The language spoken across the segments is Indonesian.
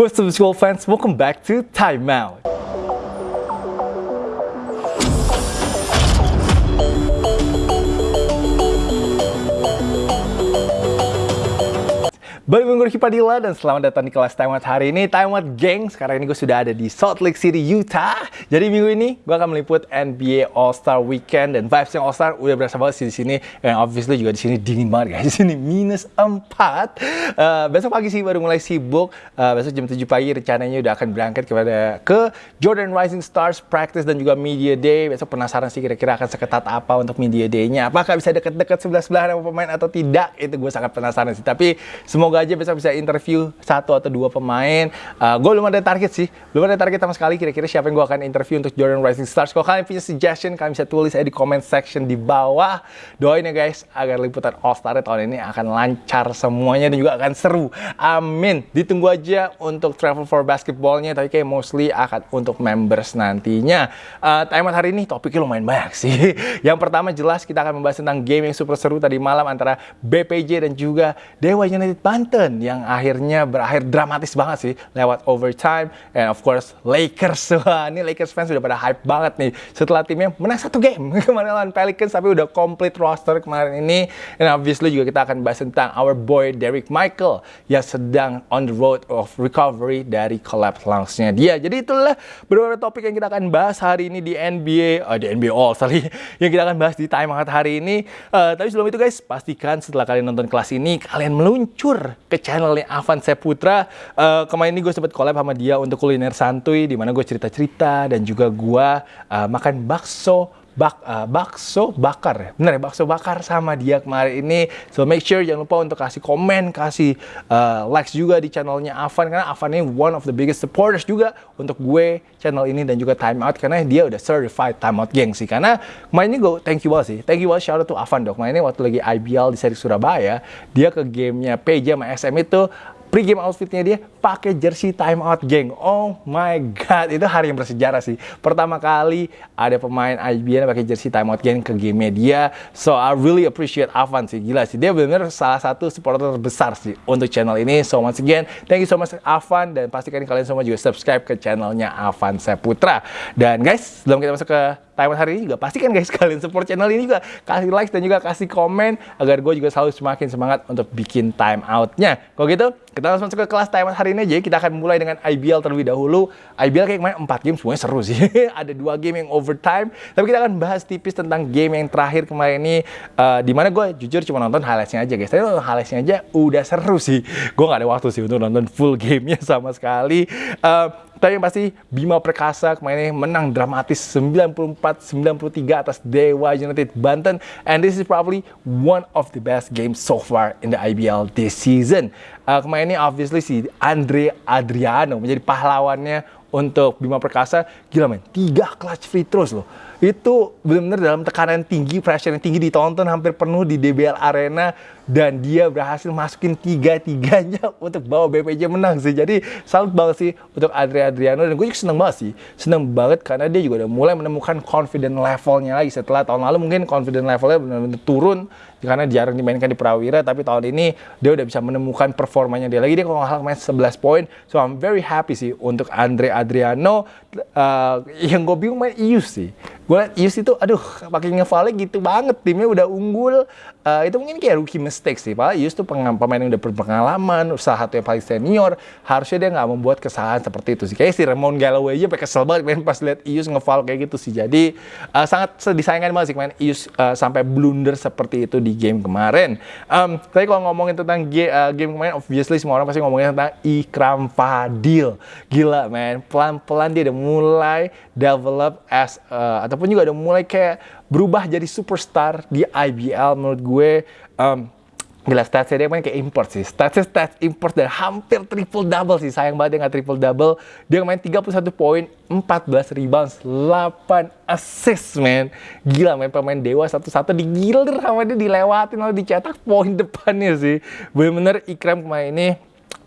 What's up school fans, welcome back to Time Out. Balik minggu Padilla dan selamat datang di kelas Time Out hari ini. Time Out Gang, sekarang ini gue sudah ada di Salt Lake City, Utah. Jadi minggu ini gue akan meliput NBA All-Star Weekend Dan vibes yang All-Star udah berasa banget sih di sini. Dan obviously juga di sini dingin banget guys. Di sini minus 4 uh, Besok pagi sih baru mulai sibuk. Uh, Besok jam 7 pagi rencananya udah akan berangkat kepada ke Jordan Rising Stars Practice dan juga Media Day. Besok penasaran sih kira-kira akan seketat apa untuk Media Day-nya. Apakah bisa deket-deket sebelah-sebelahan sama pemain atau tidak? Itu gue sangat penasaran sih. Tapi semoga aja besok bisa interview satu atau dua pemain. Uh, gue belum ada target sih, belum ada target sama sekali. Kira-kira siapa yang gue akan interview untuk Jordan Rising Stars. Kalau kalian punya suggestion, kalian bisa tulis aja di comment section di bawah. Doain ya guys, agar liputan All Star tahun ini akan lancar semuanya dan juga akan seru. Amin. Ditunggu aja untuk travel for basketballnya, tapi kayak mostly akan untuk members nantinya. Uh, time hari ini topiknya lumayan banyak sih. yang pertama jelas kita akan membahas tentang game yang super seru tadi malam antara BPJ dan juga Dewa United Banten Banten yang akhirnya berakhir dramatis banget sih lewat overtime and of course Lakers. Wah ini Lakers fans sudah pada hype banget nih. Setelah timnya menang satu game kemarin lawan Pelicans tapi udah complete roster kemarin ini. And obviously juga kita akan bahas tentang our boy Derek Michael yang sedang on the road of recovery dari collapse lungs-nya dia. Jadi itulah beberapa topik yang kita akan bahas hari ini di NBA uh, di NBA All sorry yang kita akan bahas di time hangat hari ini. Uh, tapi sebelum itu guys pastikan setelah kalian nonton kelas ini kalian meluncur ke channelnya Avan Seputra. Uh, kemarin ini gue sempat collab sama dia untuk kuliner santuy, di mana gue cerita-cerita dan juga gue uh, makan bakso bak, uh, bakso bakar ya? Bener ya bakso bakar sama dia kemarin ini. So make sure jangan lupa untuk kasih komen kasih uh, likes juga di channelnya Avan karena Avan ini one of the biggest supporters juga untuk gue channel ini dan juga Time Out karena dia udah certified Time Out geng sih. Karena kemarin ini gue thank you banget sih. Thank you banget shout out to Avan dok kemarin ini waktu lagi IBL di seri Surabaya dia ke gamenya PJ sama SM itu pre-game outfitnya dia pakai jersey time out geng. Oh my god, itu hari yang bersejarah sih. Pertama kali ada pemain IBN pakai jersey time out geng ke game dia. So I really appreciate Avan sih, gila sih. Dia benar salah satu supporter besar sih untuk channel ini. So once again, thank you so much Avan dan pastikan kalian semua juga subscribe ke channelnya Avan Seputra. Dan guys, sebelum kita masuk ke Taiwan hari ini juga pastikan guys kalian support channel ini juga kasih like dan juga kasih komen agar gue juga selalu semakin semangat untuk bikin time outnya. Kalau gitu kita langsung masuk ke kelas Taiwan hari ini aja. Kita akan mulai dengan IBL terlebih dahulu. IBL kayak kemarin 4 game semuanya seru sih. Ada dua game yang overtime. Tapi kita akan bahas tipis tentang game yang terakhir kemarin ini. Uh, mana gue jujur cuma nonton highlightsnya aja guys. Tapi nonton highlightsnya aja udah seru sih. Gue gak ada waktu sih untuk nonton full gamenya sama sekali. Uh, tapi yang pasti Bima Perkasa kemarin menang dramatis 94-93 atas Dewa United Banten. And this is probably one of the best games so far in the IBL this season. Uh, kemarin ini obviously si Andre Adriano menjadi pahlawannya untuk Bima Perkasa. Gila men, tiga clutch free throws loh itu benar-benar dalam tekanan tinggi, pressure yang tinggi ditonton hampir penuh di DBL Arena. Dan dia berhasil masukin tiga-tiganya untuk bawa BPJ menang sih. Jadi salut banget sih untuk Adri Adriano. Dan gue juga seneng banget sih. Seneng banget karena dia juga udah mulai menemukan confident levelnya lagi setelah tahun lalu. Mungkin confident levelnya benar-benar turun karena jarang dimainkan di Prawira. Tapi tahun ini dia udah bisa menemukan performanya dia lagi. Dia kalau nggak main 11 poin. So I'm very happy sih untuk Andre Adriano uh, yang gue bingung main Ius sih gue liat Ius itu aduh pakai ngevale gitu banget timnya udah unggul uh, itu mungkin kayak rookie mistake sih pak Ius tuh pemain yang udah berpengalaman salah satu yang paling senior harusnya dia nggak membuat kesalahan seperti itu sih kayak si Ramon Galloway aja pakai kesel banget main pas liat Ius ngeval kayak gitu sih jadi uh, sangat disayangkan banget sih main Ius uh, sampai blunder seperti itu di di game kemarin. Um, tapi kalau ngomongin tentang ge uh, game kemarin, obviously semua orang pasti ngomongin tentang Ikram Fadil. Gila, man. Pelan-pelan dia udah mulai develop as, uh, ataupun juga udah mulai kayak berubah jadi superstar di IBL menurut gue. Um, Gila statsnya dia main kayak import sih. Statsnya stats import dan hampir triple double sih. Sayang banget dia nggak triple double. Dia main 31 poin, 14 rebounds, 8 assist man. Gila main pemain dewa satu-satu digilir sama dia dilewatin lalu dicetak poin depannya sih. Bener-bener Ikram kemarin ini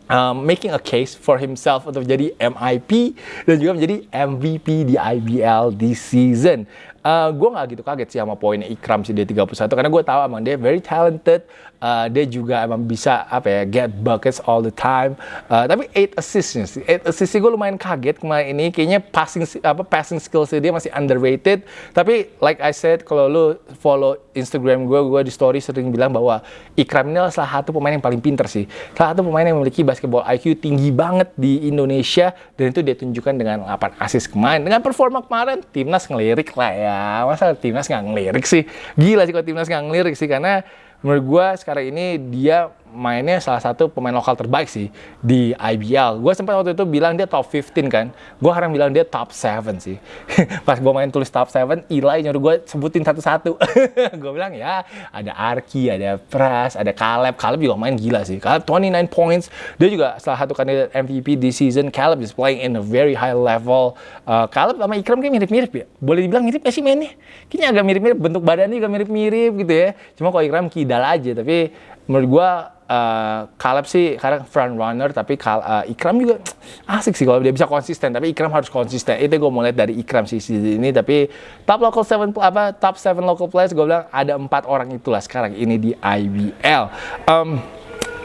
um, making a case for himself untuk jadi MIP dan juga menjadi MVP di IBL this season uh, gue nggak gitu kaget sih sama poinnya Ikram sih dia 31 karena gue tahu emang dia very talented uh, dia juga emang bisa apa ya get buckets all the time. Uh, tapi 8 assistnya sih, 8 assist gue lumayan kaget kemarin ini. Kayaknya passing apa passing skills dia masih underrated. Tapi like I said, kalau lu follow Instagram gue, gue di story sering bilang bahwa Ikram ini salah satu pemain yang paling pinter sih. Salah satu pemain yang memiliki basketball IQ tinggi banget di Indonesia dan itu dia tunjukkan dengan 8 assist kemarin. Dengan performa kemarin, timnas ngelirik lah ya. Masa timnas nggak ngelirik sih? Gila sih kalau timnas nggak ngelirik sih karena menurut gue sekarang ini dia mainnya salah satu pemain lokal terbaik sih di IBL. Gue sempat waktu itu bilang dia top 15 kan. Gue sekarang bilang dia top 7 sih. Pas gue main tulis top 7, Eli nyuruh gue sebutin satu-satu. gue bilang ya ada Arki, ada Pras, ada Caleb. Caleb juga main gila sih. Caleb 29 points. Dia juga salah satu kandidat MVP di season. Caleb is playing in a very high level. Uh, Caleb sama Ikram kayak mirip-mirip ya. Boleh dibilang mirip gak sih mainnya? Kayaknya agak mirip-mirip. Bentuk badannya juga mirip-mirip gitu ya. Cuma kalau Ikram kidal aja. Tapi menurut gue uh, Caleb sih karena front runner tapi Kal uh, Ikram juga asik sih kalau dia bisa konsisten tapi Ikram harus konsisten. Itu gue mau lihat dari Ikram sih ini tapi top local seven apa top seven local players gue bilang ada empat orang itulah sekarang ini di IBL um,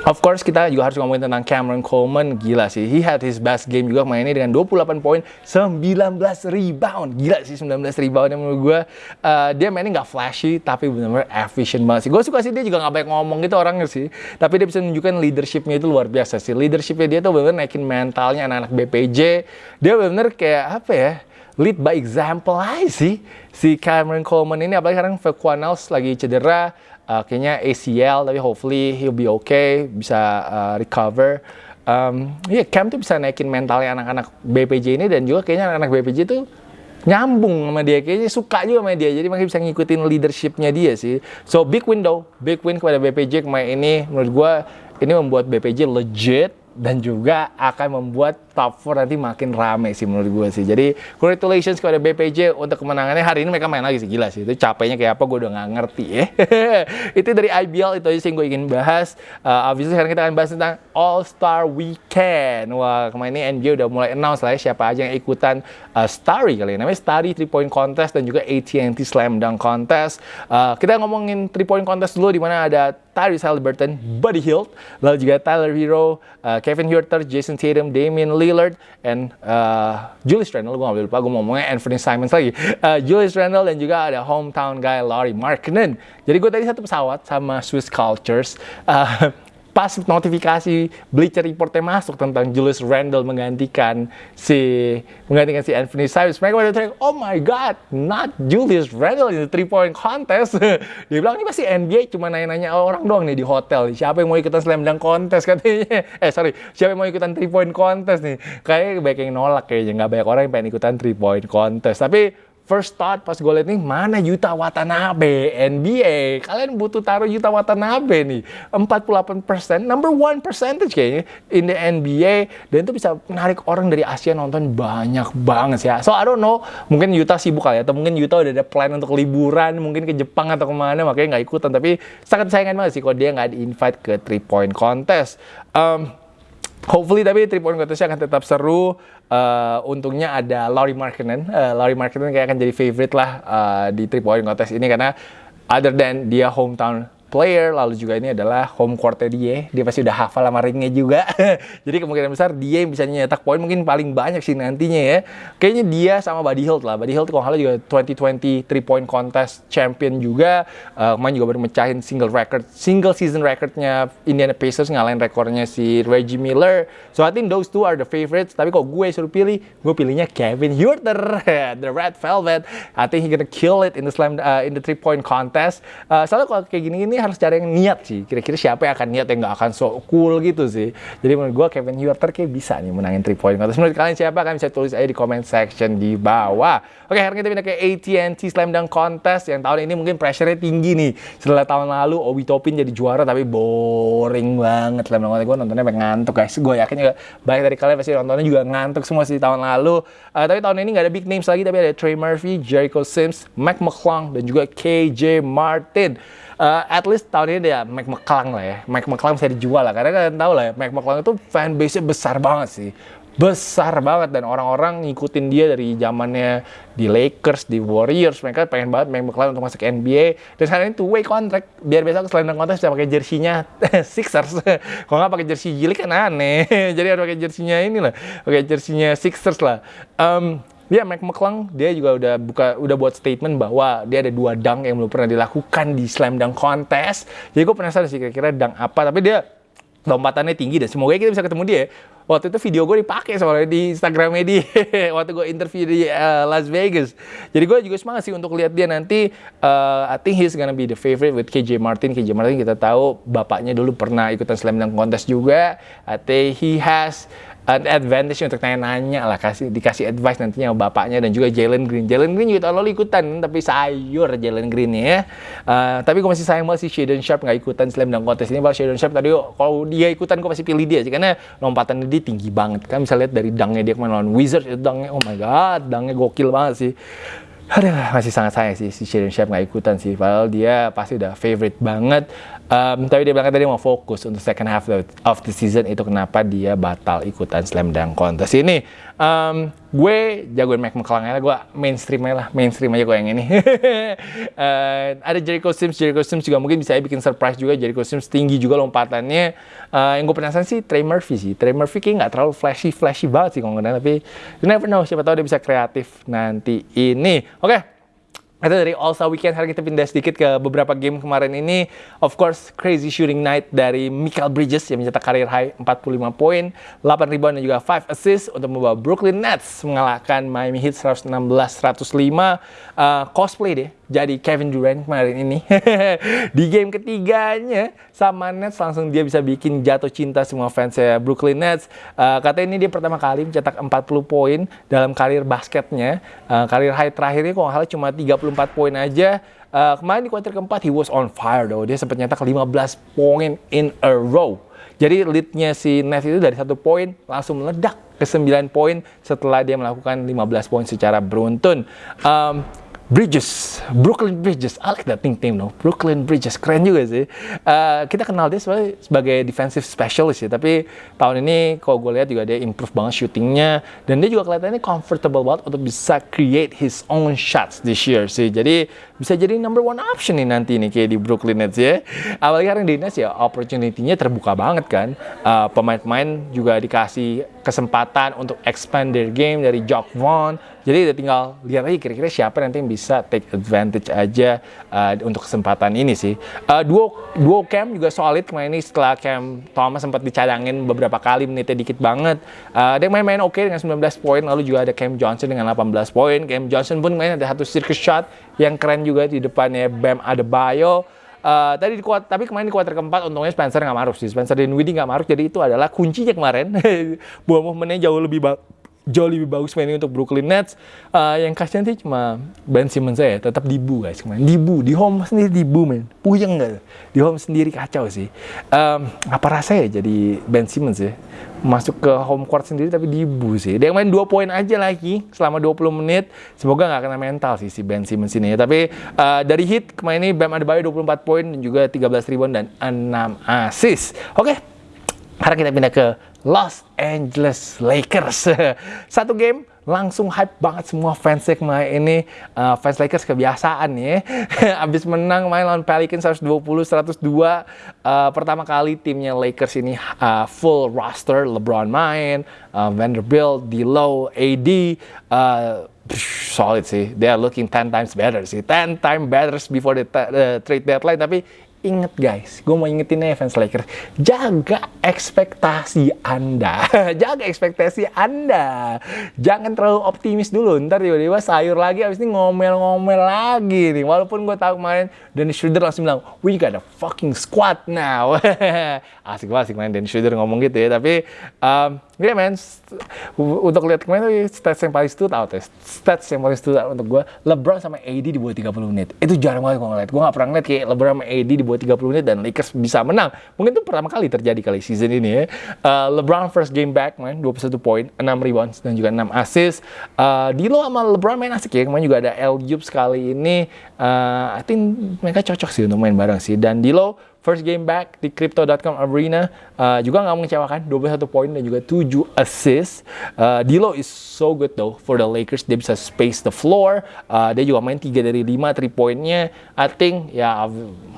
Of course kita juga harus ngomongin tentang Cameron Coleman. Gila sih. He had his best game juga mainnya dengan 28 poin 19 rebound. Gila sih 19 rebound yang menurut gue uh, dia mainnya nggak flashy tapi benar-benar efficient banget sih. Gue suka sih dia juga nggak banyak ngomong gitu orangnya sih. Tapi dia bisa menunjukkan leadershipnya itu luar biasa sih. Leadershipnya dia tuh benar-benar naikin mentalnya anak-anak BPJ dia benar-benar kayak apa ya lead by example aja sih. Si Cameron Coleman ini apalagi sekarang Vequanals lagi cedera uh, kayaknya ACL tapi hopefully he'll be okay bisa uh, recover. Um, ya yeah, Cam tuh bisa naikin mentalnya anak-anak BPJ ini dan juga kayaknya anak-anak BPJ tuh nyambung sama dia kayaknya suka juga sama dia. Jadi makanya bisa ngikutin leadershipnya dia sih. So big window big win kepada BPJ kemarin ini. Menurut gue ini membuat BPJ legit dan juga akan membuat top 4 nanti makin rame sih menurut gue sih. Jadi congratulations kepada BPJ untuk kemenangannya. Hari ini mereka main lagi sih gila sih. Itu capeknya kayak apa gue udah nggak ngerti ya. itu dari IBL itu aja sih yang gue ingin bahas. Uh, abis itu sekarang kita akan bahas tentang All Star Weekend. Wah kemarin ini NBA udah mulai announce lah ya siapa aja yang ikutan uh, Starry kali ini. Namanya Starry 3 Point Contest dan juga AT&T Slam Dunk Contest. Uh, kita ngomongin 3 Point Contest dulu di mana ada Tyrese Halliburton, Buddy Hield, lalu juga Tyler Hero, uh, Kevin Huerter, Jason Tatum, Damian Lillard, and uh, Julius Randle. Gue gak boleh lupa, gue ngomongnya Anthony Simons lagi. Uh, Julius Randle dan juga ada hometown guy Laurie Markkinen. Jadi gue tadi satu pesawat sama Swiss Cultures. Uh, pas notifikasi Bleacher Reportnya masuk tentang Julius Randle menggantikan si menggantikan si Anthony Simons, mereka pada teriak, oh my god, not Julius Randle in the three point contest. Dia bilang ini pasti NBA cuma nanya-nanya orang doang nih di hotel. Siapa yang mau ikutan slam dunk contest katanya? Eh sorry, siapa yang mau ikutan three point contest nih? Kayaknya banyak yang nolak kayaknya nggak banyak orang yang pengen ikutan three point contest. Tapi first thought pas gue liat nih mana Yuta Watanabe NBA kalian butuh taruh Yuta Watanabe nih. 48% number one percentage kayaknya in the NBA dan itu bisa menarik orang dari Asia nonton banyak banget ya. So I don't know mungkin Yuta sibuk kali ya atau mungkin Yuta udah ada plan untuk liburan mungkin ke Jepang atau ke mana makanya nggak ikutan. Tapi sangat sayangkan banget sih kalau dia nggak di invite ke three point contest. Um, Hopefully tapi point contestnya akan tetap seru. Uh, untungnya ada Laurie Markkinen. Uh, Laurie Markkinen kayak akan jadi favorite lah uh, di point contest ini karena other than dia hometown player, lalu juga ini adalah home courtnya dia. Dia pasti udah hafal sama ringnya juga. Jadi kemungkinan besar dia yang bisa nyetak poin mungkin paling banyak sih nantinya ya. Kayaknya dia sama Buddy Hield lah. Buddy Hield kalau juga 2020 3 point contest champion juga. Uh, kemarin juga baru mecahin single record, single season recordnya Indiana Pacers ngalahin rekornya si Reggie Miller. So I think those two are the favorites. Tapi kalau gue suruh pilih, gue pilihnya Kevin Huerter, the Red Velvet. I think he gonna kill it in the slam uh, in the three point contest. Uh, soalnya kalau kayak gini-gini harus cari yang niat sih. Kira-kira siapa yang akan niat yang nggak akan so cool gitu sih. Jadi menurut gue Kevin Huerter kayak bisa nih menangin 3 point contest. Menurut kalian siapa? Kalian bisa tulis aja di comment section di bawah. Oke, sekarang kita pindah ke AT&T Slam Dunk Contest yang tahun ini mungkin pressure-nya tinggi nih. Setelah tahun lalu Obi Topin jadi juara tapi boring banget Slam Dunk Contest. Gue nontonnya pengen ngantuk guys. Gue yakin juga banyak dari kalian pasti nontonnya juga ngantuk semua sih tahun lalu. Uh, tapi tahun ini nggak ada big names lagi tapi ada Trey Murphy, Jericho Sims, Mac McClung dan juga KJ Martin uh, at least tahun ini dia Mac McClung lah ya. Mac McClung bisa dijual lah. Karena kalian tahu lah ya, Mac McClung itu fanbase-nya besar banget sih. besar banget dan orang-orang ngikutin dia dari zamannya di Lakers, di Warriors, mereka pengen banget main McClung untuk masuk NBA dan sekarang ini two way contract. Biar besok selain kontes bisa pakai jersinya Sixers. Kalau nggak pakai jersey jilik kan aneh. Jadi harus pakai jersinya ini lah pakai jersinya Sixers lah. Um, dia Mike McClung dia juga udah buka udah buat statement bahwa dia ada dua dunk yang belum pernah dilakukan di slam dunk contest. Jadi gue penasaran sih kira-kira dunk apa. Tapi dia lompatannya tinggi dan semoga kita bisa ketemu dia. Waktu itu video gue dipakai soalnya di Instagram dia waktu gue interview di uh, Las Vegas. Jadi gue juga semangat sih untuk lihat dia nanti. Uh, I think he's gonna be the favorite with KJ Martin. KJ Martin kita tahu bapaknya dulu pernah ikutan slam dunk contest juga. I think he has advantage untuk nanya-nanya lah kasih dikasih advice nantinya sama bapaknya dan juga Jalen Green. Jalen Green juga lalu ikutan tapi sayur Jalen Green ya. Uh, tapi gue masih sayang banget sih Shadon Sharp nggak ikutan slam dunk contest ini. Bahwa Shadon Sharp tadi kalau dia ikutan gue pasti pilih dia sih karena lompatan dia tinggi banget kan. Bisa lihat dari dangnya dia kemarin lawan Wizards itu dangnya oh my god dangnya gokil banget sih. Aduh, masih sangat sayang sih si Shadon Sharp nggak ikutan sih. Padahal dia pasti udah favorite banget. Um, tapi dia bilang tadi mau fokus untuk second half of the season itu kenapa dia batal ikutan slam dunk contest ini. Um, gue jagoin Mac McClung aja, gue mainstream aja lah, mainstream aja gue yang ini. uh, ada Jericho Sims, Jericho Sims juga mungkin bisa bikin surprise juga. Jericho Sims tinggi juga lompatannya. Uh, yang gue penasaran sih Trey Murphy sih. Trey Murphy kayak nggak terlalu flashy flashy banget sih kalau nggak tapi you never know siapa tahu dia bisa kreatif nanti ini. Oke. Okay. Itu dari All Star Weekend, hari kita pindah sedikit ke beberapa game kemarin ini. Of course, crazy shooting night dari Michael Bridges yang mencetak karir high 45 poin, 8 rebound dan juga 5 assist untuk membawa Brooklyn Nets mengalahkan Miami Heat 116-105. Uh, cosplay deh, jadi Kevin Durant kemarin ini. di game ketiganya sama Nets langsung dia bisa bikin jatuh cinta semua fans ya Brooklyn Nets. Uh, katanya ini dia pertama kali mencetak 40 poin dalam karir basketnya. Uh, karir high terakhirnya kalau nggak cuma 34 poin aja. Uh, kemarin di kuarter keempat he was on fire though. Dia sempat nyetak 15 poin in a row. Jadi leadnya si Nets itu dari satu poin langsung meledak ke 9 poin setelah dia melakukan 15 poin secara beruntun. Um, Bridges, Brooklyn Bridges, I like that nickname no, Brooklyn Bridges, keren juga sih. Uh, kita kenal dia sebagai, sebagai defensive specialist ya, tapi tahun ini kalau gue lihat juga dia improve banget shootingnya. Dan dia juga kelihatannya comfortable banget untuk bisa create his own shots this year sih. Jadi bisa jadi number one option nih nanti nih kayak di Brooklyn Nets ya. Apalagi karena di Nets ya opportunity-nya terbuka banget kan. Uh, pemain-pemain juga dikasih kesempatan untuk expand their game dari Jock Vaughn. Jadi udah tinggal lihat aja kira-kira siapa nanti yang bisa take advantage aja uh, untuk kesempatan ini sih. Uh, duo duo Cam juga solid kemarin ini setelah Cam Thomas sempat dicadangin beberapa kali menitnya dikit banget. Uh, dia main-main oke okay dengan 19 poin lalu juga ada Cam Johnson dengan 18 poin. Cam Johnson pun main ada satu circus shot yang keren juga di depannya Bam Adebayo. Uh, tadi di kuat, tapi kemarin di kuarter keempat untungnya Spencer nggak maruk sih. Spencer Dinwiddie nggak maruk, jadi itu adalah kuncinya kemarin. Buah movementnya jauh lebih bagus jauh lebih bagus mainnya untuk Brooklyn Nets. Uh, yang kasihan sih cuma Ben Simmons saya tetap dibu guys kemarin. Dibu di home sendiri dibu men. Puyeng nggak? Di home sendiri kacau sih. Um, apa rasanya jadi Ben Simmons ya? Masuk ke home court sendiri tapi dibu sih. Dia main dua poin aja lagi selama 20 menit. Semoga nggak kena mental sih si Ben Simmons ini ya. Tapi uh, dari hit kemarin ini Bam Adebayo 24 poin dan juga 13 rebound dan 6 assist. Oke. Okay. Sekarang kita pindah ke Los Angeles Lakers. Satu game langsung hype banget semua fans kemarin ini. Uh, fans Lakers kebiasaan ya. Abis menang main lawan Pelicans 120 102 uh, pertama kali timnya Lakers ini uh, full roster LeBron main uh, Vanderbilt D'Lo AD uh, solid sih. They are looking 10 times better sih. 10 times better before the, the trade deadline. Tapi Ingat guys, gue mau ingetin nih fans Lakers, jaga ekspektasi Anda, jaga ekspektasi Anda, jangan terlalu optimis dulu, ntar tiba-tiba sayur lagi, abis ini ngomel-ngomel lagi nih, walaupun gue tahu kemarin Dennis Schroeder langsung bilang, we got a fucking squad now, asik banget sih kemarin Dennis Schroeder ngomong gitu ya, tapi um, ya yeah, man, untuk lihat kemarin stats yang paling stood out ya, stats yang paling stood out untuk gue, LeBron sama AD di bawah 30 menit, itu jarang banget gue ngeliat, gue gak pernah ngeliat kayak LeBron sama AD di bawah 30 menit dan Lakers bisa menang. Mungkin itu pertama kali terjadi kali season ini ya. Uh, LeBron first game back main 21 poin, 6 rebounds dan juga 6 assist. Uh, Dilo sama LeBron main asik ya. Kemarin juga ada El sekali ini. Uh, I think mereka cocok sih untuk main bareng sih. Dan Dilo first game back di Crypto.com Arena uh, juga nggak mengecewakan 21 poin dan juga 7 assist. Uh, D'Lo is so good though for the Lakers. Dia bisa space the floor. Uh, dia juga main 3 dari 5 3 poinnya I think ya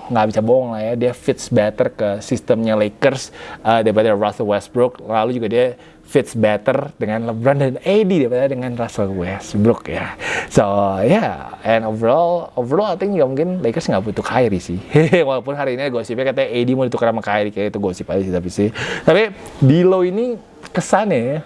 nggak bisa bohong lah ya dia fits better ke sistemnya Lakers uh, daripada Russell Westbrook. Lalu juga dia fits better dengan LeBron dan AD daripada dengan Russell Westbrook ya. So ya, yeah. and overall, overall I think juga mungkin Lakers nggak butuh Kyrie sih. Walaupun hari ini gosipnya katanya AD mau ditukar sama Kyrie kayak itu gosip aja sih tapi sih. Tapi Dilo ini kesannya ya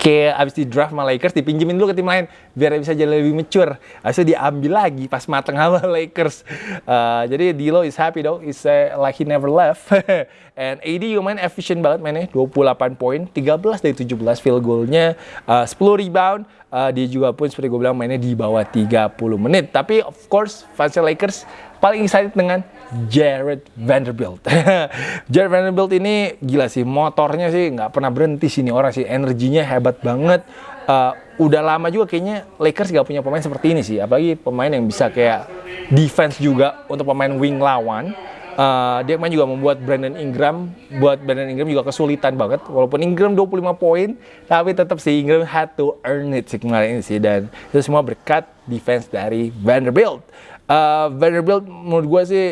kayak abis di draft sama Lakers dipinjemin dulu ke tim lain biar bisa jadi lebih mature. Habis itu diambil lagi pas mateng sama Lakers. Uh, jadi D'Lo is happy though. Is uh, like he never left. And AD juga main efficient banget mainnya. 28 poin 13 dari 17 field goalnya. Uh, 10 rebound. Uh, dia juga pun seperti gue bilang mainnya di bawah 30 menit. Tapi of course fans Lakers paling excited dengan Jared Vanderbilt. Jared Vanderbilt ini gila sih, motornya sih nggak pernah berhenti sini orang sih, energinya hebat banget. Uh, udah lama juga kayaknya Lakers gak punya pemain seperti ini sih, apalagi pemain yang bisa kayak defense juga untuk pemain wing lawan. Uh, dia main juga membuat Brandon Ingram buat Brandon Ingram juga kesulitan banget walaupun Ingram 25 poin tapi tetap sih Ingram had to earn it sih kemarin sih dan itu semua berkat defense dari Vanderbilt uh, Vanderbilt menurut gue sih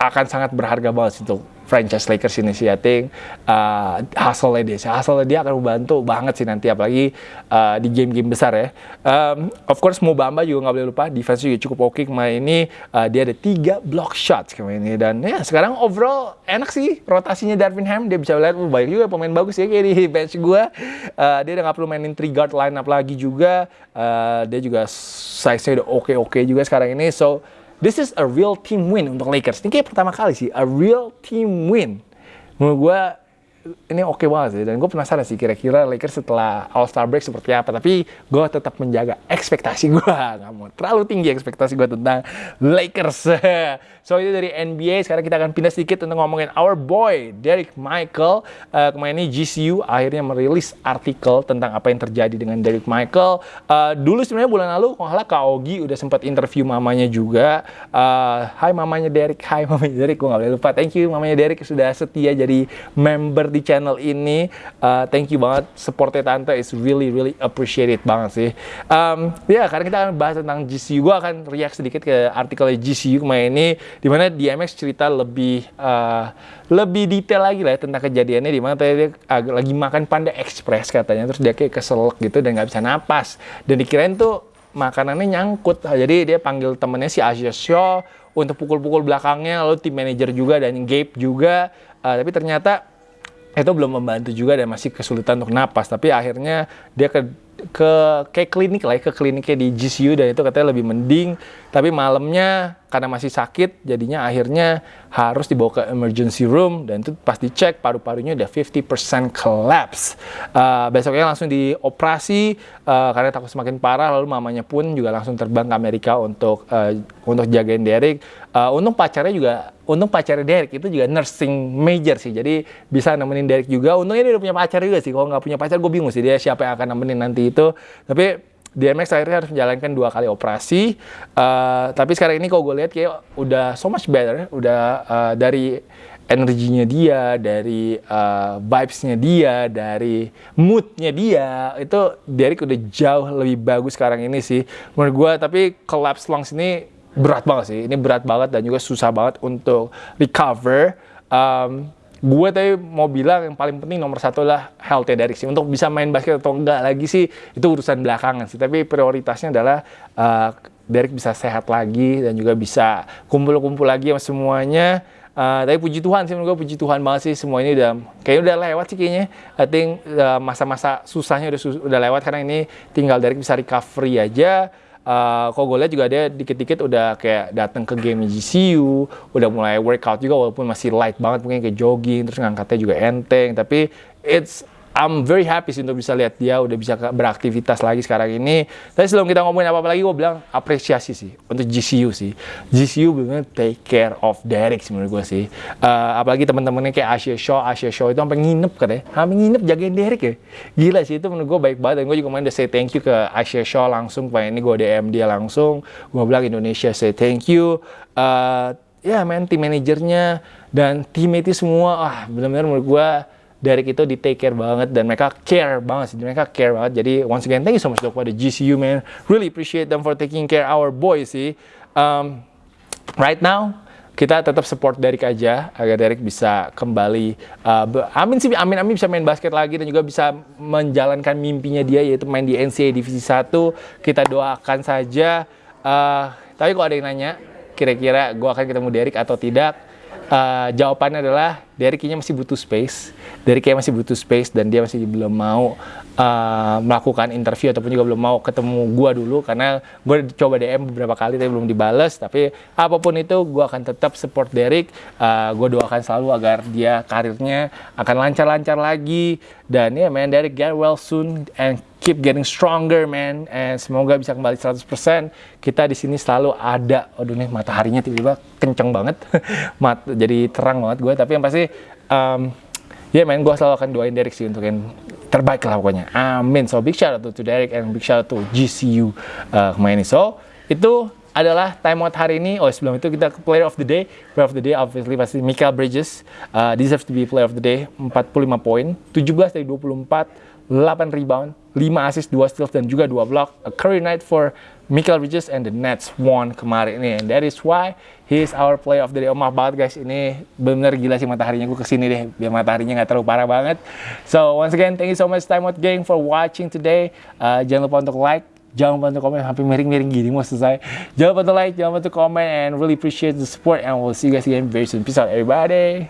akan sangat berharga banget untuk franchise Lakers ini sih. Uh, hasilnya dia, hasilnya dia akan membantu banget sih nanti apalagi uh, di game-game besar ya. Um, of course Mo Bamba juga nggak boleh lupa, defense juga cukup oke okay kemarin ini. Uh, dia ada tiga block shots kemarin ini dan ya sekarang overall enak sih rotasinya Darvin Ham. Dia bisa lihat oh, banyak juga pemain bagus ya kayak di bench gue. Uh, dia udah nggak perlu mainin three guard line up lagi juga. Uh, dia juga size-nya udah oke-oke juga sekarang ini. So This is a real team win untuk Lakers. Ini kayak pertama kali sih, a real team win. Menurut gue ini oke okay banget sih dan gue penasaran sih kira-kira Lakers setelah All Star break seperti apa tapi gue tetap menjaga ekspektasi gue mau terlalu tinggi ekspektasi gue tentang Lakers so itu dari NBA sekarang kita akan pindah sedikit untuk ngomongin our boy Derek Michael. Uh, kemarin ini GCU akhirnya merilis artikel tentang apa yang terjadi dengan Derek Michael. Uh, dulu sebenarnya bulan lalu kalau nggak Kak Ogi udah sempat interview mamanya juga. Uh, mamanya Derek Hai mamanya Derek gue nggak boleh lupa. Thank you mamanya Derek sudah setia jadi member di channel ini. Uh, thank you banget, supportnya tante is really really appreciated banget sih. Um, ya, yeah, karena kita akan bahas tentang GCU, gue akan react sedikit ke artikel GCU kemarin ini, di mana DMX cerita lebih uh, lebih detail lagi lah ya, tentang kejadiannya. Di mana tadi dia lagi makan Panda Express katanya, terus dia kayak keselak gitu dan nggak bisa napas, dan dikirain tuh makanannya nyangkut. Jadi dia panggil temennya si Asia Shaw untuk pukul-pukul belakangnya, lalu tim manajer juga dan Gabe juga. Uh, tapi ternyata itu belum membantu juga dan masih kesulitan untuk napas. Tapi akhirnya dia ke ke kayak klinik lah ya, ke kliniknya di GCU dan itu katanya lebih mending. Tapi malamnya karena masih sakit jadinya akhirnya harus dibawa ke emergency room dan itu pas dicek paru-parunya udah 50% collapse. Uh, besoknya langsung dioperasi uh, karena takut semakin parah lalu mamanya pun juga langsung terbang ke Amerika untuk uh, untuk jagain Derek. Uh, untung pacarnya juga untung pacarnya Derek itu juga nursing major sih jadi bisa nemenin Derek juga untungnya dia udah punya pacar juga sih kalau nggak punya pacar gue bingung sih dia siapa yang akan nemenin nanti itu tapi DMX akhirnya harus menjalankan dua kali operasi. Uh, tapi sekarang ini kalau gue lihat kayak udah so much better, udah uh, dari energinya dia, dari uh, vibes-nya dia, dari mood-nya dia, itu Derek udah jauh lebih bagus sekarang ini sih menurut gue. Tapi collapse lungs ini berat banget sih, ini berat banget dan juga susah banget untuk recover. Um, gue tadi mau bilang yang paling penting nomor satu lah health ya Derek sih. Untuk bisa main basket atau enggak lagi sih itu urusan belakangan sih. Tapi prioritasnya adalah uh, Derek bisa sehat lagi dan juga bisa kumpul-kumpul lagi sama semuanya. Uh, tapi puji Tuhan sih menurut gue puji Tuhan banget sih semua ini udah kayaknya udah lewat sih kayaknya. I think uh, masa-masa susahnya udah udah lewat karena ini tinggal Derek bisa recovery aja uh, kok gue lihat juga dia dikit-dikit udah kayak datang ke game GCU, udah mulai workout juga walaupun masih light banget mungkin kayak jogging terus ngangkatnya juga enteng. Tapi it's I'm very happy sih untuk bisa lihat dia udah bisa beraktivitas lagi sekarang ini. Tapi sebelum kita ngomongin apa-apa lagi, gue bilang apresiasi sih untuk GCU sih. GCU bener take care of Derek sih menurut gue sih. Uh, apalagi teman-temannya kayak Asia Shaw, Asia Shaw itu sampai nginep katanya. Sampai nginep jagain Derek ya. Gila sih itu menurut gue baik banget. Dan gue juga main udah say thank you ke Asia Shaw langsung. Pengen ini gue DM dia langsung. Gue bilang Indonesia say thank you. Uh, ya main tim manajernya dan teammate semua ah benar-benar menurut gue Derek itu di take care banget dan mereka care banget sih mereka care banget. Jadi once again thank you so much dok pada GCU man. Really appreciate them for taking care our boys sih. Um, right now kita tetap support Derek aja agar Derek bisa kembali uh, amin sih amin amin bisa main basket lagi dan juga bisa menjalankan mimpinya dia yaitu main di NCAA divisi 1 kita doakan saja. Uh, tapi kalau ada yang nanya kira-kira gue akan ketemu Derek atau tidak uh, jawabannya adalah Derek kayaknya masih butuh space. Derek kayaknya masih butuh space dan dia masih belum mau uh, melakukan interview ataupun juga belum mau ketemu gua dulu karena gue coba DM beberapa kali tapi belum dibales. Tapi apa pun itu gua akan tetap support Derek. Uh, gue doakan selalu agar dia karirnya akan lancar-lancar lagi dan ya yeah, man Derek get well soon and keep getting stronger man and semoga bisa kembali 100% kita di sini selalu ada aduh nih mataharinya tiba-tiba kenceng banget Mat, jadi terang banget gue tapi yang pasti um, ya yeah, man gue selalu akan doain Derek sih untuk yang terbaik lah pokoknya amin so big shout out to Derek and big shout out to GCU uh, ini so itu adalah time out hari ini. Oh sebelum itu kita ke player of the day. Player of the day obviously pasti Michael Bridges. Uh, deserves to be player of the day. 45 poin, 17 dari 24 8 rebound, 5 assist, 2 steals, dan juga 2 block. A career night for Michael Bridges and the Nets won kemarin ini. And that is why he is our player of the day. Oh maaf banget guys, ini bener gila sih mataharinya. Gue ke sini deh, biar mataharinya nggak terlalu parah banget. So once again, thank you so much Time Out Gang for watching today. Uh, jangan lupa untuk like, jangan lupa untuk komen sampai miring-miring gini mau selesai jangan lupa untuk like jangan lupa untuk komen and really appreciate the support and we'll see you guys again very soon peace out everybody